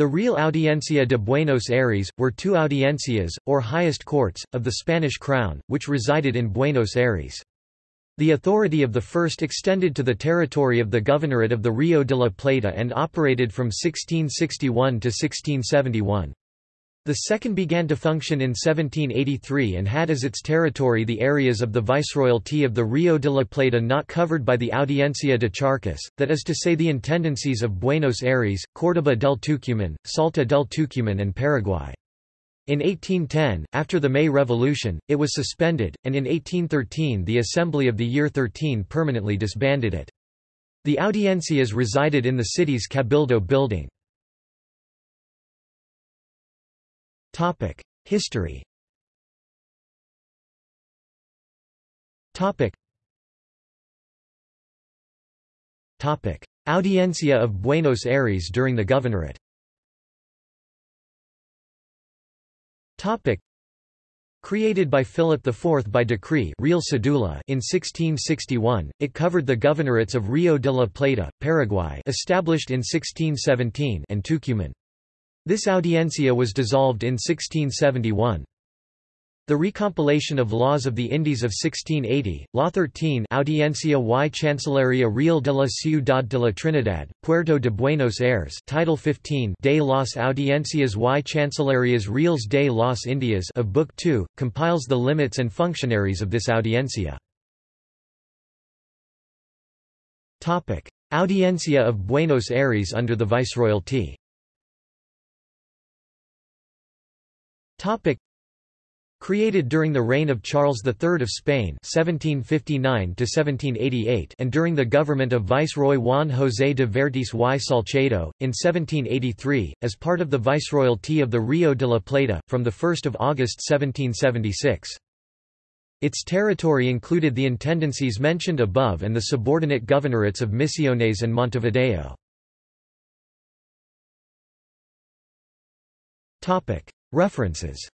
The Real Audiencia de Buenos Aires, were two audiencias, or highest courts, of the Spanish crown, which resided in Buenos Aires. The authority of the first extended to the territory of the governorate of the Rio de la Plata and operated from 1661 to 1671. The second began to function in 1783 and had as its territory the areas of the Viceroyalty of the Rio de la Plata not covered by the Audiencia de Charcas, that is to say the intendancies of Buenos Aires, Córdoba del Tucumán, Salta del Tucumán and Paraguay. In 1810, after the May Revolution, it was suspended, and in 1813 the Assembly of the Year 13 permanently disbanded it. The audiencias resided in the city's Cabildo building. History. Audiencia of Buenos Aires during the governorate. Created by Philip IV by decree Real Cedula in 1661, it covered the governorates of Rio de la Plata, Paraguay established in 1617 and Tucumán. This audiencia was dissolved in 1671. The recompilation of laws of the Indies of 1680, Law 13 Audiencia y Chancillería Real de la Ciudad de la Trinidad, Puerto de Buenos Aires Title 15 de las Audiencias y Chancillerías Reales de las Indias of Book 2, compiles the limits and functionaries of this audiencia. Audiencia of Buenos Aires under the Viceroyalty Topic. Created during the reign of Charles III of Spain (1759–1788) and during the government of Viceroy Juan José de Vértiz y Salcedo in 1783, as part of the Viceroyalty of the Rio de la Plata, from 1 August 1776. Its territory included the intendancies mentioned above and the subordinate governorates of Misiones and Montevideo. References